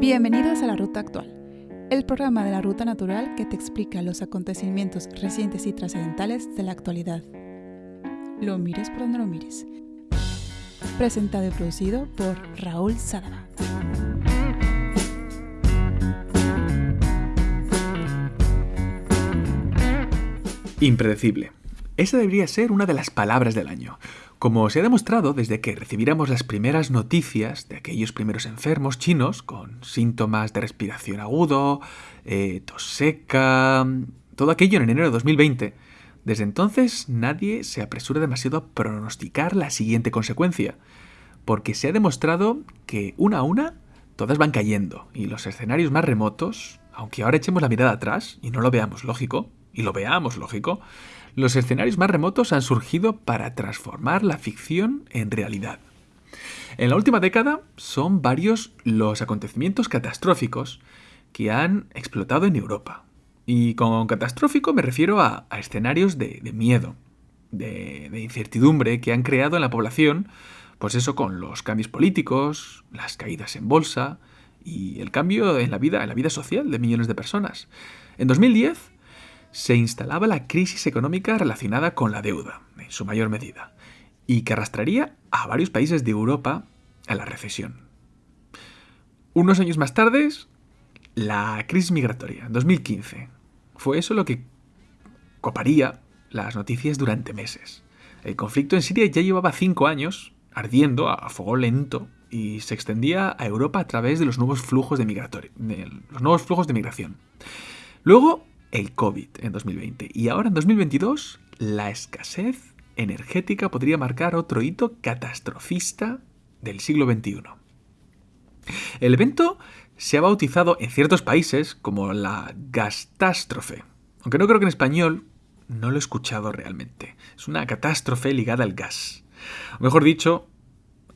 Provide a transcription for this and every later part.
Bienvenidos a La Ruta Actual, el programa de la Ruta Natural que te explica los acontecimientos recientes y trascendentales de la actualidad. Lo mires por donde lo mires. Presentado y producido por Raúl Sadaba. Impredecible. Esa debería ser una de las palabras del año. Como se ha demostrado desde que recibiéramos las primeras noticias de aquellos primeros enfermos chinos con síntomas de respiración agudo, eh, tos seca, todo aquello en enero de 2020, desde entonces nadie se apresura demasiado a pronosticar la siguiente consecuencia, porque se ha demostrado que una a una todas van cayendo y los escenarios más remotos, aunque ahora echemos la mirada atrás y no lo veamos lógico, y lo veamos lógico, los escenarios más remotos han surgido para transformar la ficción en realidad. En la última década son varios los acontecimientos catastróficos que han explotado en Europa. Y con catastrófico me refiero a, escenarios de, miedo, de, de, incertidumbre que han creado en la población, pues eso con los cambios políticos, las caídas en bolsa y el cambio en la vida, en la vida social de millones de personas. En 2010 se instalaba la crisis económica relacionada con la deuda, en su mayor medida, y que arrastraría a varios países de Europa a la recesión. Unos años más tarde, la crisis migratoria, en 2015. Fue eso lo que coparía las noticias durante meses. El conflicto en Siria ya llevaba cinco años ardiendo a fuego lento y se extendía a Europa a través de los nuevos flujos de, de los nuevos flujos de migración. Luego el COVID en 2020. Y ahora en 2022, la escasez energética podría marcar otro hito catastrofista del siglo XXI. El evento se ha bautizado en ciertos países como la gastastrofe, aunque no creo que en español no lo he escuchado realmente. Es una catástrofe ligada al gas, o mejor dicho,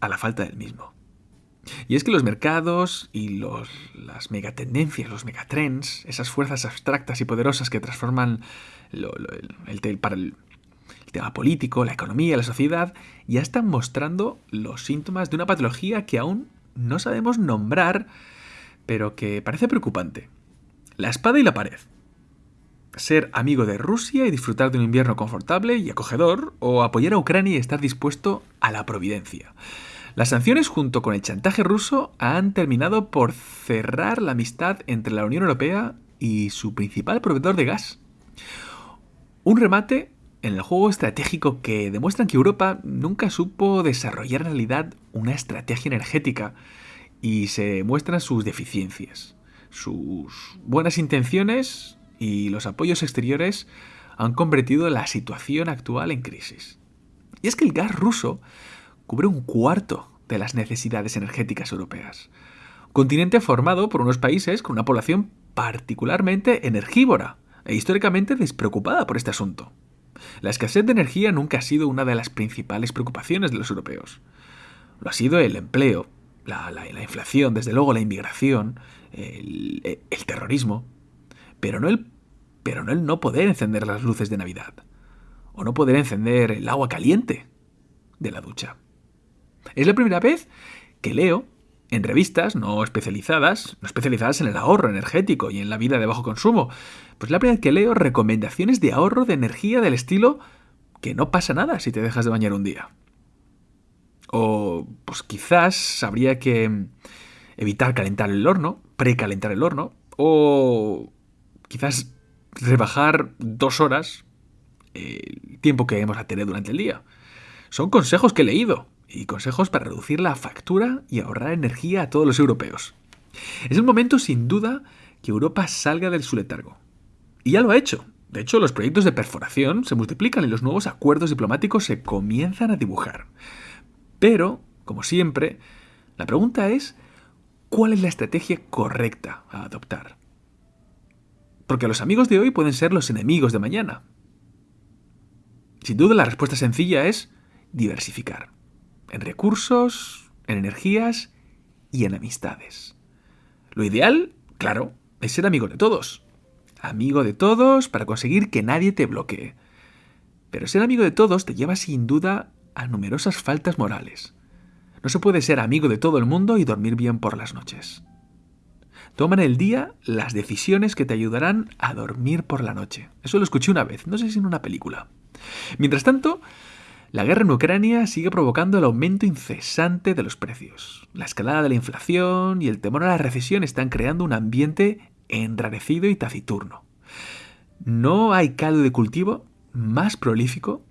a la falta del mismo. Y es que los mercados y los, las megatendencias, los megatrends, esas fuerzas abstractas y poderosas que transforman el, el, tema político, la economía, la sociedad, ya están mostrando los síntomas de una patología que aún no sabemos nombrar, pero que parece preocupante. La espada y la pared. Ser amigo de Rusia y disfrutar de un invierno confortable y acogedor, o apoyar a Ucrania y estar dispuesto a la providencia. Las sanciones junto con el chantaje ruso han terminado por cerrar la amistad entre la Unión Europea y su principal proveedor de gas. Un remate en el juego estratégico que demuestran que Europa nunca supo desarrollar en realidad una estrategia energética y se muestran sus deficiencias. Sus buenas intenciones y los apoyos exteriores han convertido la situación actual en crisis. Y es que el gas ruso cubre un cuarto de las necesidades energéticas europeas. continente formado por unos países con una población particularmente energívora e históricamente despreocupada por este asunto. La escasez de energía nunca ha sido una de las principales preocupaciones de los europeos. Lo ha sido el empleo, la, inflación, desde luego la inmigración, el, terrorismo, pero no el no poder encender las luces de Navidad, o no poder encender el agua caliente de la ducha. Es la primera vez que leo en revistas no especializadas, no especializadas en el ahorro energético y en la vida de bajo consumo, pues la primera vez que leo recomendaciones de ahorro de energía del estilo que no pasa nada si te dejas de bañar un día. O pues quizás habría que evitar calentar el horno, precalentar el horno, o quizás rebajar dos horas el tiempo que hemos a tener durante el día. Son consejos que he leído, y consejos para reducir la factura y ahorrar energía a todos los europeos. Es el momento, sin duda, que Europa salga del su letargo. Y ya lo ha hecho. De hecho, los proyectos de perforación se multiplican y los nuevos acuerdos diplomáticos se comienzan a dibujar. Pero, como siempre, la pregunta es, ¿cuál es la estrategia correcta a adoptar? Porque los amigos de hoy pueden ser los enemigos de mañana. Sin duda la respuesta sencilla es diversificar en recursos, en energías y en amistades. Lo ideal, claro, es ser amigo de todos. Amigo de todos para conseguir que nadie te bloquee. Pero ser amigo de todos te lleva sin duda a numerosas faltas morales. No se puede ser amigo de todo el mundo y dormir bien por las noches. Toma en el día las decisiones que te ayudarán a dormir por la noche. Eso lo escuché una vez, no sé si en una película. Mientras tanto, la guerra en Ucrania sigue provocando el aumento incesante de los precios. La escalada de la inflación y el temor a la recesión están creando un ambiente enrarecido y taciturno. No hay caldo de cultivo más prolífico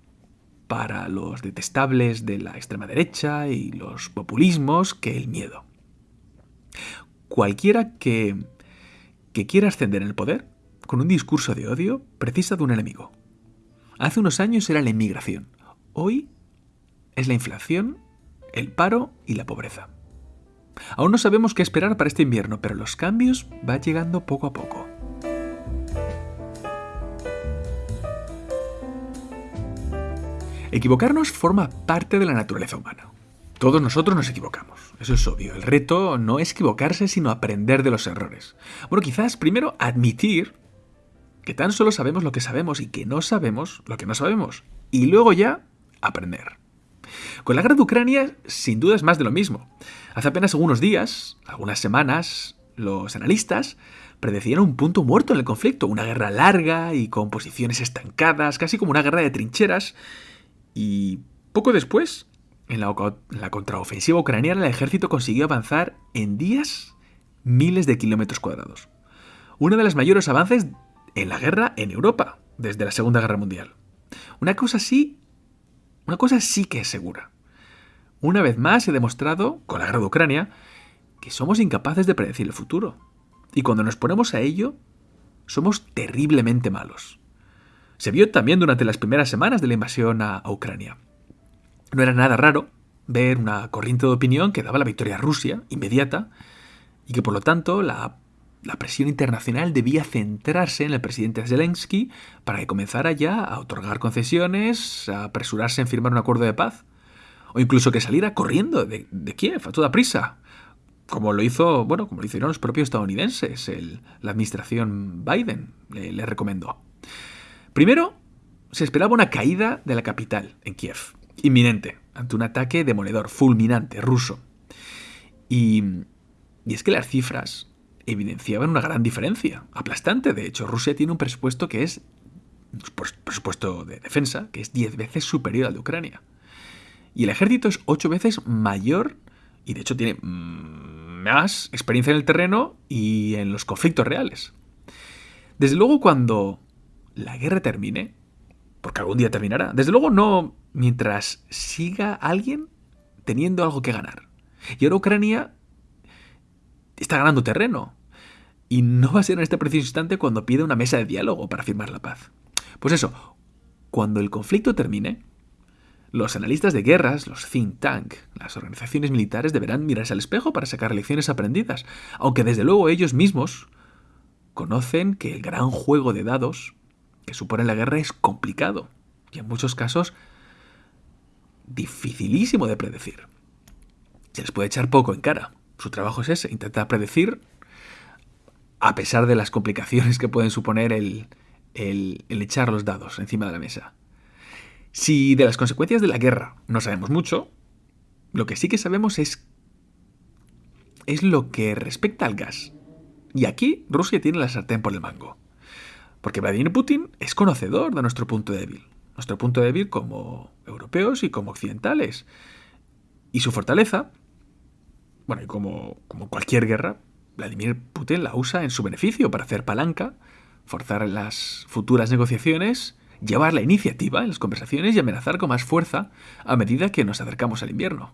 para los detestables de la extrema derecha y los populismos que el miedo. Cualquiera que, que quiera ascender en el poder, con un discurso de odio, precisa de un enemigo. Hace unos años era la inmigración. Hoy es la inflación, el paro y la pobreza. Aún no sabemos qué esperar para este invierno, pero los cambios van llegando poco a poco. Equivocarnos forma parte de la naturaleza humana. Todos nosotros nos equivocamos, eso es obvio. El reto no es equivocarse, sino aprender de los errores. Bueno, quizás primero admitir que tan solo sabemos lo que sabemos y que no sabemos lo que no sabemos. Y luego ya aprender. Con la guerra de Ucrania, sin duda es más de lo mismo. Hace apenas algunos días, algunas semanas, los analistas predecían un punto muerto en el conflicto, una guerra larga y con posiciones estancadas, casi como una guerra de trincheras, y poco después, en la, contraofensiva ucraniana, el ejército consiguió avanzar en días miles de kilómetros cuadrados. Uno de los mayores avances en la guerra en Europa, desde la Segunda Guerra Mundial. Una cosa sí, una cosa sí que es segura. Una vez más he demostrado, con la guerra de Ucrania, que somos incapaces de predecir el futuro. Y cuando nos ponemos a ello, somos terriblemente malos. Se vio también durante las primeras semanas de la invasión a, Ucrania. No era nada raro ver una corriente de opinión que daba la victoria a Rusia, inmediata, y que por lo tanto la, la, presión internacional debía centrarse en el presidente Zelensky para que comenzara ya a otorgar concesiones, a apresurarse en firmar un acuerdo de paz, o incluso que saliera corriendo de, Kiev a toda prisa, como lo hizo, bueno, como lo hicieron los propios estadounidenses, la administración Biden le recomendó. Primero, se esperaba una caída de la capital, en Kiev, inminente, ante un ataque demoledor, fulminante, ruso. Y es que las cifras evidenciaban una gran diferencia, aplastante de hecho. Rusia tiene un presupuesto que es, presupuesto de defensa, que es 10 veces superior al de Ucrania. Y el ejército es 8 veces mayor y de hecho tiene más experiencia en el terreno y en los conflictos reales. Desde luego cuando la guerra termine, porque algún día terminará. Desde luego no mientras siga alguien teniendo algo que ganar. Y ahora Ucrania está ganando terreno. Y no va a ser en este preciso instante cuando pide una mesa de diálogo para firmar la paz. Pues eso, cuando el conflicto termine, los analistas de guerras, los think tank, las organizaciones militares deberán mirarse al espejo para sacar lecciones aprendidas, aunque desde luego ellos mismos conocen que el gran juego de dados que supone la guerra es complicado y en muchos casos dificilísimo de predecir. Se les puede echar poco en cara. Su trabajo es ese, intentar predecir a pesar de las complicaciones que pueden suponer el, echar los dados encima de la mesa. Si de las consecuencias de la guerra no sabemos mucho, lo que sí que sabemos es, es lo que respecta al gas. Y aquí Rusia tiene la sartén por el mango. Porque Vladimir Putin es conocedor de nuestro punto débil. Nuestro punto débil como europeos y como occidentales. Y su fortaleza, bueno, y como cualquier guerra, Vladimir Putin la usa en su beneficio para hacer palanca, forzar las futuras negociaciones, llevar la iniciativa en las conversaciones y amenazar con más fuerza a medida que nos acercamos al invierno.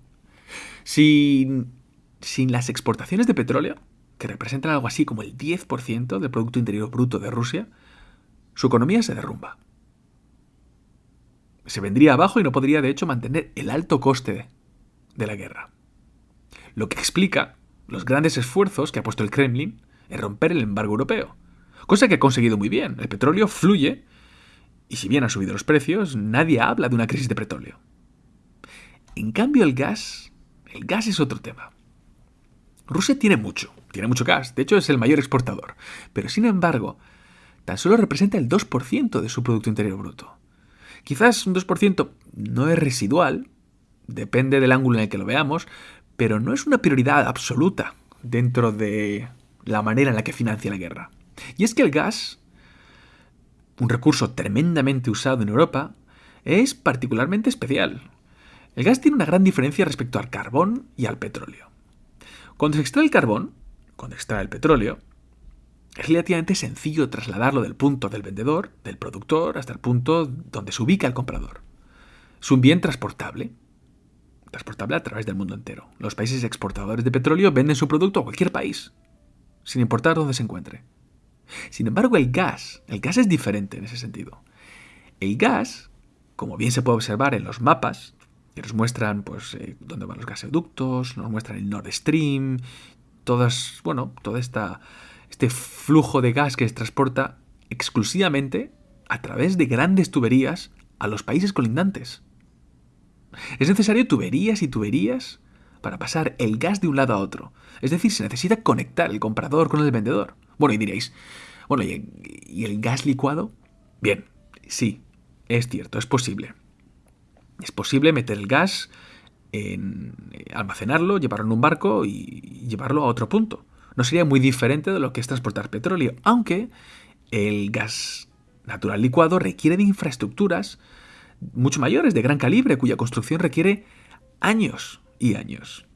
Sin, sin las exportaciones de petróleo, que representan algo así como el 10% del Producto Interior Bruto de Rusia, su economía se derrumba. Se vendría abajo y no podría de hecho mantener el alto coste de la guerra. Lo que explica los grandes esfuerzos que ha puesto el Kremlin en romper el embargo europeo. Cosa que ha conseguido muy bien. El petróleo fluye y si bien han subido los precios, nadie habla de una crisis de petróleo. En cambio el gas, el gas es otro tema. Rusia tiene mucho, tiene mucho gas, de hecho es el mayor exportador, pero sin embargo tan solo representa el 2% de su Producto Interior Bruto. Quizás un 2% no es residual, depende del ángulo en el que lo veamos, pero no es una prioridad absoluta dentro de la manera en la que financia la guerra. Y es que el gas, un recurso tremendamente usado en Europa, es particularmente especial. El gas tiene una gran diferencia respecto al carbón y al petróleo. Cuando se extrae el carbón, cuando se extrae el petróleo, es relativamente sencillo trasladarlo del punto del vendedor, del productor, hasta el punto donde se ubica el comprador. Es un bien transportable, transportable a través del mundo entero. Los países exportadores de petróleo venden su producto a cualquier país, sin importar dónde se encuentre. Sin embargo, el gas, el gas es diferente en ese sentido. El gas, como bien se puede observar en los mapas, que nos muestran pues eh, dónde van los gasoductos, nos muestran el Nord Stream, todas, bueno, toda esta este flujo de gas que se transporta exclusivamente a través de grandes tuberías a los países colindantes. Es necesario tuberías y tuberías para pasar el gas de un lado a otro. Es decir, se necesita conectar el comprador con el vendedor. Bueno, y diréis, bueno, ¿y el gas licuado? Bien, sí, es cierto, es posible. Es posible meter el gas en eh, almacenarlo, llevarlo en un barco y llevarlo a otro punto no sería muy diferente de lo que es transportar petróleo, aunque el gas natural licuado requiere de infraestructuras mucho mayores, de gran calibre, cuya construcción requiere años y años.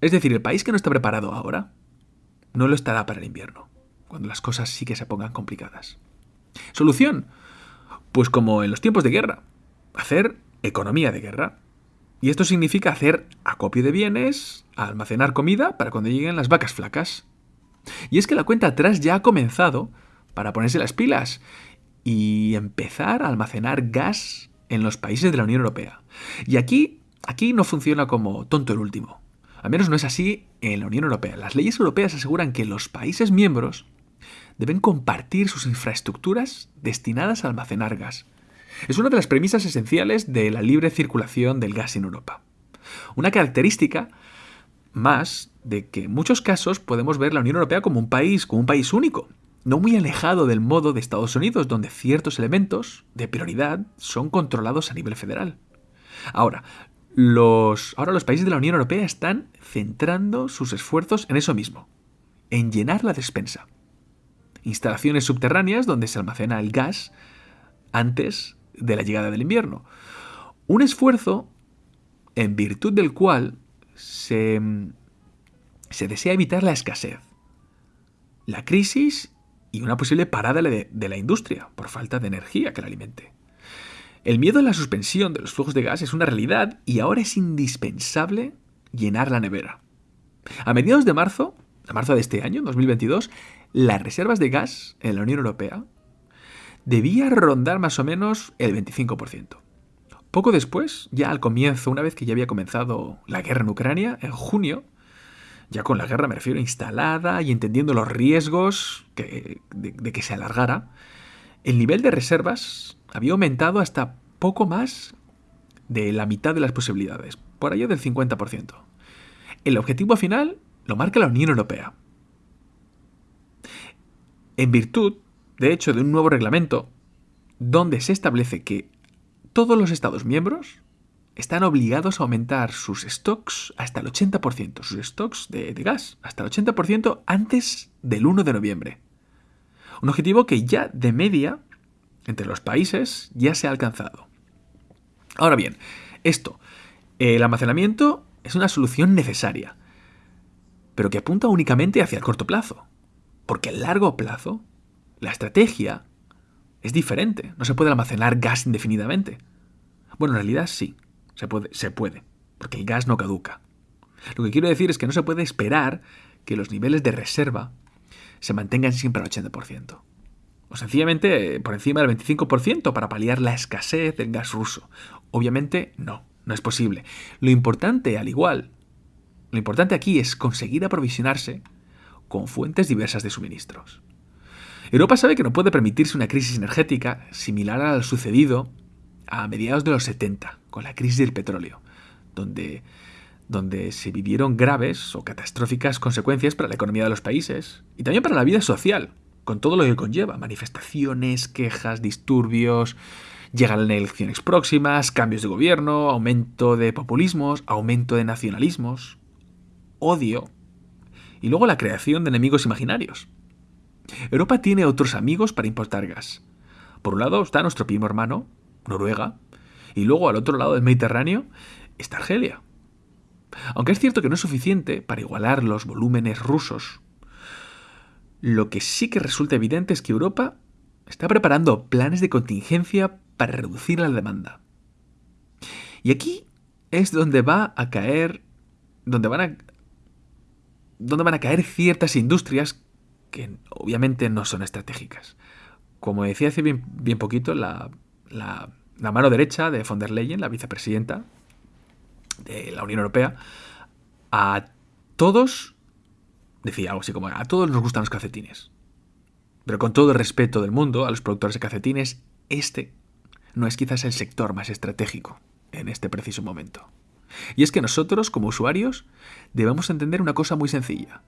Es decir, el país que no está preparado ahora no lo estará para el invierno, cuando las cosas sí que se pongan complicadas. Solución. Pues como en los tiempos de guerra, hacer economía de guerra. Y esto significa hacer acopio de bienes, almacenar comida para cuando lleguen las vacas flacas. Y es que la cuenta atrás ya ha comenzado para ponerse las pilas y empezar a almacenar gas en los países de la Unión Europea. Y aquí, aquí no funciona como tonto el último. Al menos no es así en la Unión Europea. Las leyes europeas aseguran que los países miembros deben compartir sus infraestructuras destinadas a almacenar gas. Es una de las premisas esenciales de la libre circulación del gas en Europa. Una característica más de que en muchos casos podemos ver la Unión Europea como un país, como un país único, no muy alejado del modo de Estados Unidos, donde ciertos elementos de prioridad son controlados a nivel federal. Ahora, los, ahora los países de la Unión Europea están centrando sus esfuerzos en eso mismo, en llenar la despensa. Instalaciones subterráneas donde se almacena el gas antes de la llegada del invierno. Un esfuerzo en virtud del cual se, se desea evitar la escasez, la crisis y una posible parada de, la industria por falta de energía que la alimente. El miedo a la suspensión de los flujos de gas es una realidad y ahora es indispensable llenar la nevera. A mediados de marzo, a marzo de este año, 2022, las reservas de gas en la Unión Europea debía rondar más o menos el 25%. Poco después, ya al comienzo, una vez que ya había comenzado la guerra en Ucrania, en junio, ya con la guerra me refiero instalada y entendiendo los riesgos de, de que se alargara, el nivel de reservas había aumentado hasta poco más de la mitad de las posibilidades, por allá del 50%. El objetivo final lo marca la Unión Europea. En virtud de hecho, de un nuevo reglamento donde se establece que todos los Estados miembros están obligados a aumentar sus stocks hasta el 80%, sus stocks de, gas, hasta el 80% antes del 1 de noviembre. Un objetivo que ya de media, entre los países, ya se ha alcanzado. Ahora bien, esto, el almacenamiento es una solución necesaria, pero que apunta únicamente hacia el corto plazo, porque a largo plazo la estrategia es diferente. No se puede almacenar gas indefinidamente. Bueno, en realidad sí, se puede, se puede, porque el gas no caduca. Lo que quiero decir es que no se puede esperar que los niveles de reserva se mantengan siempre al 80%. O sencillamente por encima del 25% para paliar la escasez del gas ruso. Obviamente no, no es posible. Lo importante, al igual, lo importante aquí es conseguir aprovisionarse con fuentes diversas de suministros. Europa sabe que no puede permitirse una crisis energética similar al sucedido a mediados de los 70, con la crisis del petróleo, donde, donde se vivieron graves o catastróficas consecuencias para la economía de los países y también para la vida social, con todo lo que conlleva, manifestaciones, quejas, disturbios, llegan elecciones próximas, cambios de gobierno, aumento de populismos, aumento de nacionalismos, odio y luego la creación de enemigos imaginarios. Europa tiene otros amigos para importar gas. Por un lado está nuestro primo hermano, Noruega, y luego al otro lado del Mediterráneo está Argelia. Aunque es cierto que no es suficiente para igualar los volúmenes rusos, lo que sí que resulta evidente es que Europa está preparando planes de contingencia para reducir la demanda. Y aquí es donde va a caer, donde van a, donde van a caer ciertas industrias que obviamente no son estratégicas. Como decía hace bien, poquito, la, la mano derecha de von der Leyen, la vicepresidenta de la Unión Europea, a todos, decía algo así como, a todos nos gustan los calcetines. Pero con todo el respeto del mundo a los productores de calcetines, este no es quizás el sector más estratégico en este preciso momento. Y es que nosotros, como usuarios, debemos entender una cosa muy sencilla.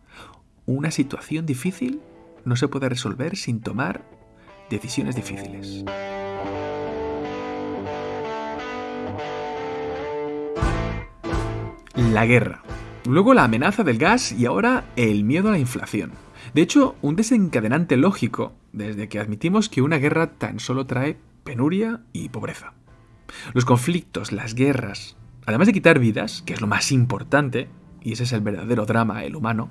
Una situación difícil no se puede resolver sin tomar decisiones difíciles. La guerra. Luego la amenaza del gas y ahora el miedo a la inflación. De hecho, un desencadenante lógico desde que admitimos que una guerra tan solo trae penuria y pobreza. Los conflictos, las guerras, además de quitar vidas, que es lo más importante, y ese es el verdadero drama, el humano,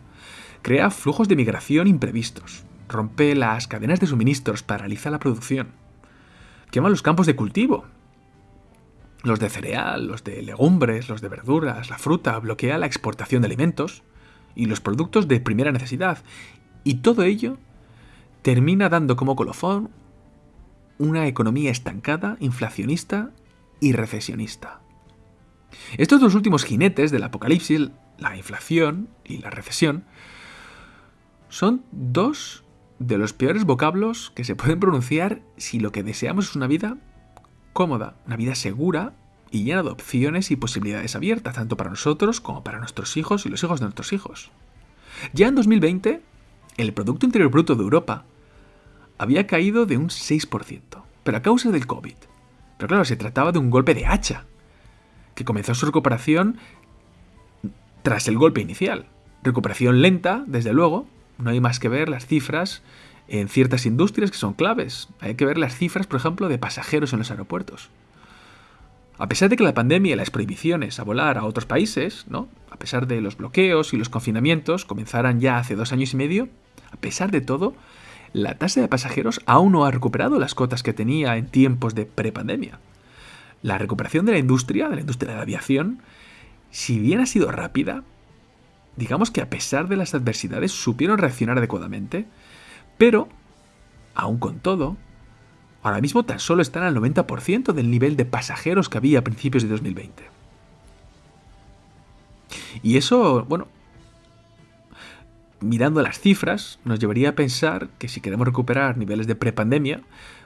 crea flujos de migración imprevistos, rompe las cadenas de suministros, paraliza la producción, quema los campos de cultivo, los de cereal, los de legumbres, los de verduras, la fruta, bloquea la exportación de alimentos y los productos de primera necesidad. Y todo ello termina dando como colofón una economía estancada, inflacionista y recesionista. Estos dos últimos jinetes del apocalipsis, la inflación y la recesión, son dos de los peores vocablos que se pueden pronunciar si lo que deseamos es una vida cómoda, una vida segura y llena de opciones y posibilidades abiertas, tanto para nosotros como para nuestros hijos y los hijos de nuestros hijos. Ya en 2020, el Producto Interior Bruto de Europa había caído de un 6%, pero a causa del COVID. Pero claro, se trataba de un golpe de hacha, que comenzó su recuperación tras el golpe inicial. Recuperación lenta, desde luego, no hay más que ver las cifras en ciertas industrias que son claves. Hay que ver las cifras, por ejemplo, de pasajeros en los aeropuertos. A pesar de que la pandemia y las prohibiciones a volar a otros países, ¿no? a pesar de los bloqueos y los confinamientos comenzaran ya hace dos años y medio, a pesar de todo, la tasa de pasajeros aún no ha recuperado las cotas que tenía en tiempos de prepandemia. La recuperación de la industria, de la industria de la aviación, si bien ha sido rápida, digamos que a pesar de las adversidades supieron reaccionar adecuadamente, pero, aún con todo, ahora mismo tan solo están al 90% del nivel de pasajeros que había a principios de 2020. Y eso, bueno, mirando las cifras, nos llevaría a pensar que si queremos recuperar niveles de prepandemia,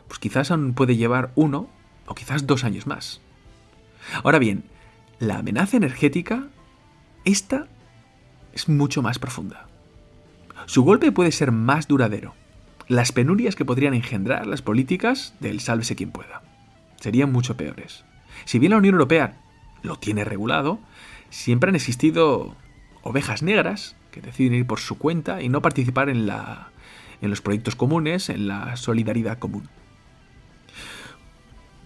pues quizás aún puede llevar uno o quizás dos años más. Ahora bien, la amenaza energética, esta es mucho más profunda. Su golpe puede ser más duradero. Las penurias que podrían engendrar las políticas del sálvese quien pueda serían mucho peores. Si bien la Unión Europea lo tiene regulado, siempre han existido ovejas negras que deciden ir por su cuenta y no participar en, los proyectos comunes, en la solidaridad común.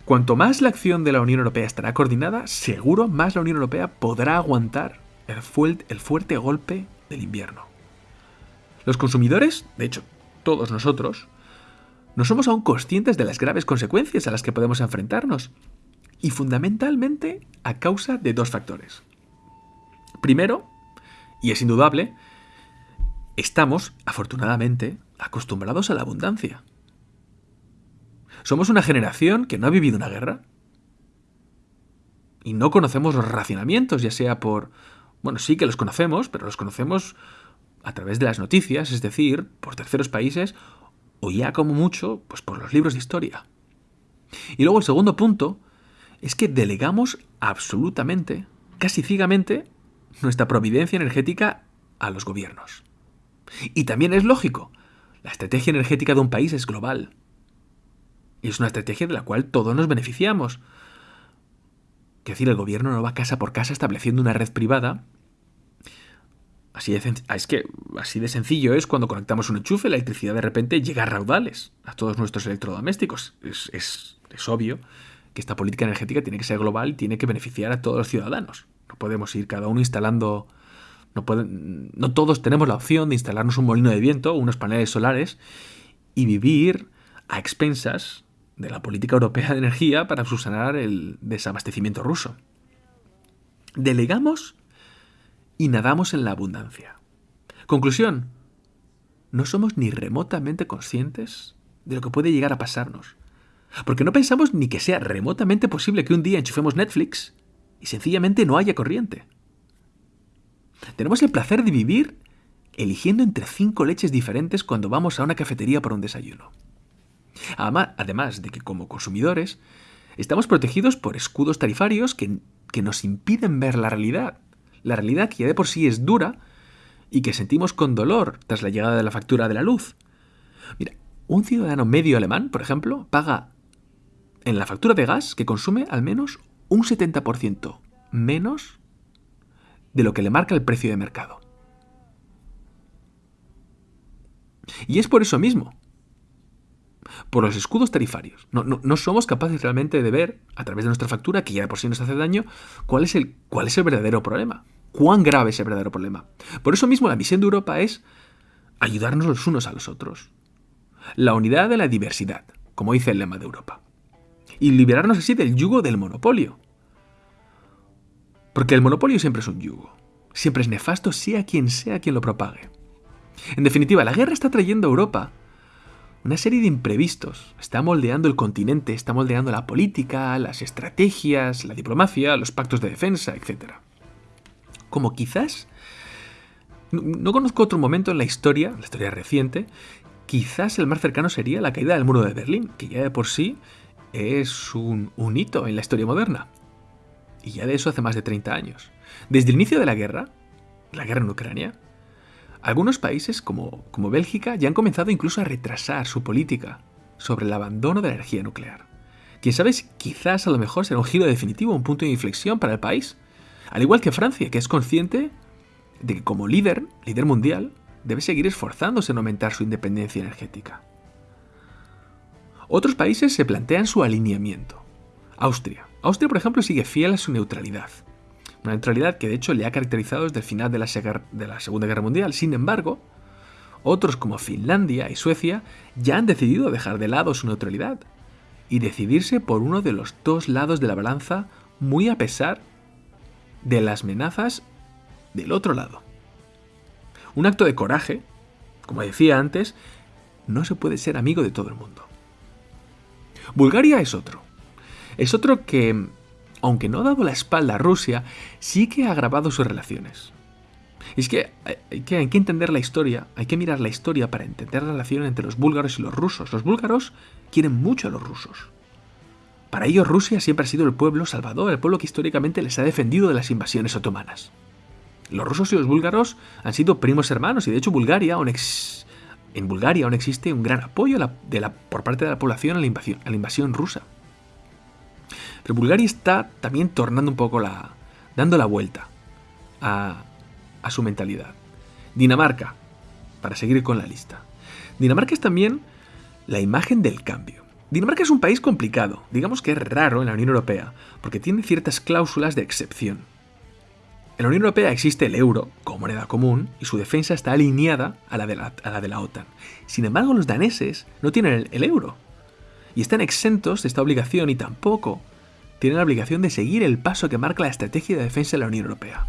Cuanto más la acción de la Unión Europea estará coordinada, seguro más la Unión Europea podrá aguantar el fuerte golpe del invierno. Los consumidores, de hecho, todos nosotros, no somos aún conscientes de las graves consecuencias a las que podemos enfrentarnos, y fundamentalmente a causa de dos factores. Primero, y es indudable, estamos, afortunadamente, acostumbrados a la abundancia. Somos una generación que no ha vivido una guerra. Y no conocemos los racionamientos, ya sea por... Bueno, sí que los conocemos, pero los conocemos a través de las noticias, es decir, por terceros países, o ya como mucho, pues por los libros de historia. Y luego el segundo punto es que delegamos absolutamente, casi ciegamente, nuestra providencia energética a los gobiernos. Y también es lógico, la estrategia energética de un país es global. Y es una estrategia de la cual todos nos beneficiamos. Es decir, el gobierno no va casa por casa estableciendo una red privada Así de, es que así de sencillo es cuando conectamos un enchufe, la electricidad de repente llega a raudales a todos nuestros electrodomésticos. Es, es obvio que esta política energética tiene que ser global y tiene que beneficiar a todos los ciudadanos. No podemos ir cada uno instalando... No, pueden, no todos tenemos la opción de instalarnos un molino de viento o unos paneles solares y vivir a expensas de la política europea de energía para subsanar el desabastecimiento ruso. Delegamos y nadamos en la abundancia. Conclusión, no somos ni remotamente conscientes de lo que puede llegar a pasarnos. Porque no pensamos ni que sea remotamente posible que un día enchufemos Netflix y sencillamente no haya corriente. Tenemos el placer de vivir eligiendo entre cinco leches diferentes cuando vamos a una cafetería por un desayuno. Además de que como consumidores estamos protegidos por escudos tarifarios que, que nos impiden ver la realidad. La realidad que ya de por sí es dura y que sentimos con dolor tras la llegada de la factura de la luz. Mira, un ciudadano medio alemán, por ejemplo, paga en la factura de gas que consume al menos un 70% menos de lo que le marca el precio de mercado. Y es por eso mismo, por los escudos tarifarios. No, somos capaces realmente de ver, a través de nuestra factura, que ya de por sí nos hace daño, cuál es, el, cuál es el verdadero problema. Cuán grave es el verdadero problema. Por eso mismo la misión de Europa es ayudarnos los unos a los otros. La unidad de la diversidad, como dice el lema de Europa y liberarnos así del yugo del monopolio. Porque el monopolio siempre es un yugo. Siempre es nefasto, sea quien sea quien lo propague. En definitiva, la guerra está trayendo a Europa una serie de imprevistos. Está moldeando el continente, está moldeando la política, las estrategias, la diplomacia, los pactos de defensa, etc. Como quizás... No conozco otro momento en la historia, la historia reciente, quizás el más cercano sería la caída del muro de Berlín, que ya de por sí es un, hito en la historia moderna. Y ya de eso hace más de 30 años. Desde el inicio de la guerra, la guerra en Ucrania, algunos países como, como Bélgica ya han comenzado incluso a retrasar su política sobre el abandono de la energía nuclear. Quién sabe, quizás a lo mejor será un giro definitivo, un punto de inflexión para el país. Al igual que Francia, que es consciente de que como líder, líder mundial, debe seguir esforzándose en aumentar su independencia energética. Otros países se plantean su alineamiento. Austria. Austria, por ejemplo, sigue fiel a su neutralidad. Una neutralidad que de hecho le ha caracterizado desde el final de la, Segunda Guerra Mundial. Sin embargo, otros como Finlandia y Suecia ya han decidido dejar de lado su neutralidad y decidirse por uno de los dos lados de la balanza muy a pesar de las amenazas del otro lado. Un acto de coraje, como decía antes, no se puede ser amigo de todo el mundo. Bulgaria es otro. Es otro que, aunque no ha dado la espalda a Rusia, sí que ha agravado sus relaciones. es que hay, que entender la historia, hay que mirar la historia para entender la relación entre los búlgaros y los rusos. Los búlgaros quieren mucho a los rusos. Para ellos Rusia siempre ha sido el pueblo salvador, el pueblo que históricamente les ha defendido de las invasiones otomanas. Los rusos y los búlgaros han sido primos hermanos y de hecho Bulgaria, ex en Bulgaria aún existe un gran apoyo por parte de la población a la invasión rusa. Pero Bulgaria está también tornando un poco la. dando la vuelta a, a su mentalidad. Dinamarca, para seguir con la lista. Dinamarca es también la imagen del cambio. Dinamarca es un país complicado, digamos que es raro en la Unión Europea, porque tiene ciertas cláusulas de excepción. En la Unión Europea existe el euro como moneda común y su defensa está alineada a la de la, OTAN. Sin embargo, los daneses no tienen el, el euro y están exentos de esta obligación y tampoco tienen la obligación de seguir el paso que marca la estrategia de defensa de la Unión Europea.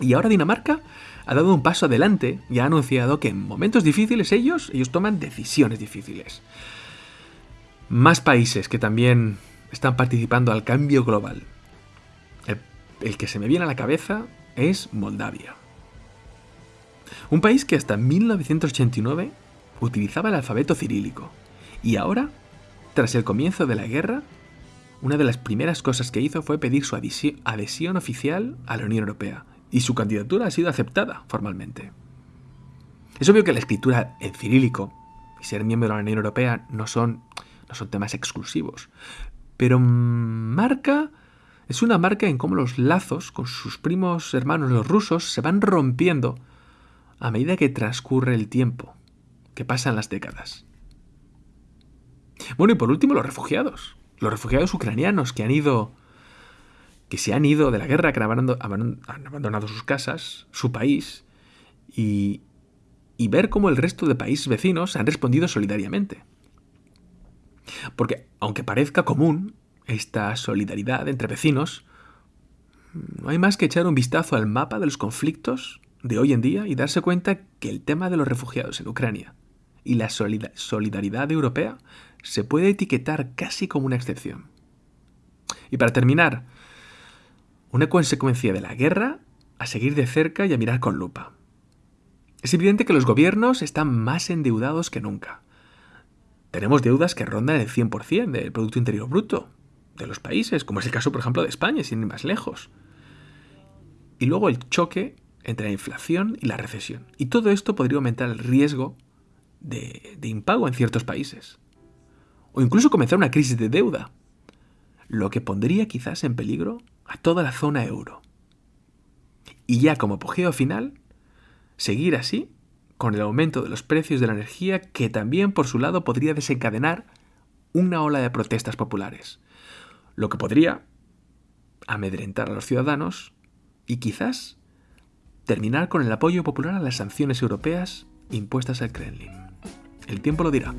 Y ahora Dinamarca ha dado un paso adelante y ha anunciado que en momentos difíciles ellos, ellos toman decisiones difíciles. Más países que también están participando al cambio global el que se me viene a la cabeza es Moldavia. Un país que hasta 1989 utilizaba el alfabeto cirílico y ahora, tras el comienzo de la guerra, una de las primeras cosas que hizo fue pedir su adhesión oficial a la Unión Europea y su candidatura ha sido aceptada formalmente. Es obvio que la escritura en cirílico y ser miembro de la Unión Europea no son, no son temas exclusivos, pero marca es una marca en cómo los lazos con sus primos hermanos los rusos se van rompiendo a medida que transcurre el tiempo, que pasan las décadas. Bueno, y por último, los refugiados. Los refugiados ucranianos que han ido. que se han ido de la guerra, que han abandonado sus casas, su país, y, y ver cómo el resto de países vecinos han respondido solidariamente. Porque, aunque parezca común esta solidaridad entre vecinos, no hay más que echar un vistazo al mapa de los conflictos de hoy en día y darse cuenta que el tema de los refugiados en Ucrania y la solidaridad europea se puede etiquetar casi como una excepción. Y para terminar, una consecuencia de la guerra a seguir de cerca y a mirar con lupa. Es evidente que los gobiernos están más endeudados que nunca. Tenemos deudas que rondan el 100% del Producto Interior Bruto de los países, como es el caso, por ejemplo, de España, sin ir más lejos. Y luego el choque entre la inflación y la recesión. Y todo esto podría aumentar el riesgo de, impago en ciertos países. O incluso comenzar una crisis de deuda, lo que pondría quizás en peligro a toda la zona euro. Y ya como apogeo final, seguir así con el aumento de los precios de la energía que también por su lado podría desencadenar una ola de protestas populares, lo que podría amedrentar a los ciudadanos y quizás terminar con el apoyo popular a las sanciones europeas impuestas al Kremlin. El tiempo lo dirá.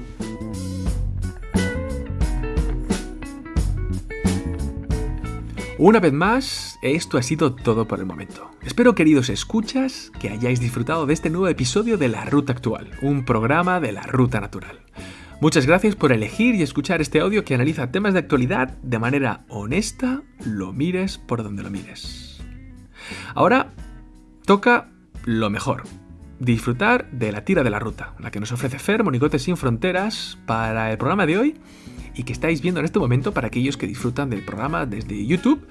Una vez más, esto ha sido todo por el momento. Espero, queridos escuchas, que hayáis disfrutado de este nuevo episodio de La Ruta Actual, un programa de la Ruta Natural. Muchas gracias por elegir y escuchar este audio que analiza temas de actualidad de manera honesta, lo mires por donde lo mires. Ahora toca lo mejor, disfrutar de la tira de la ruta, la que nos ofrece Fer, Monicote sin Fronteras, para el programa de hoy y que estáis viendo en este momento para aquellos que disfrutan del programa desde YouTube,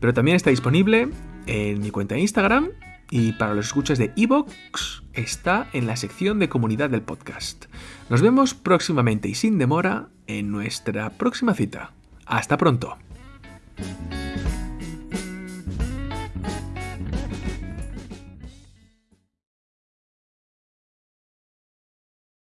pero también está disponible en mi cuenta de Instagram y para los escuchas de Evox está en la sección de comunidad del podcast. Nos vemos próximamente y sin demora en nuestra próxima cita. Hasta pronto.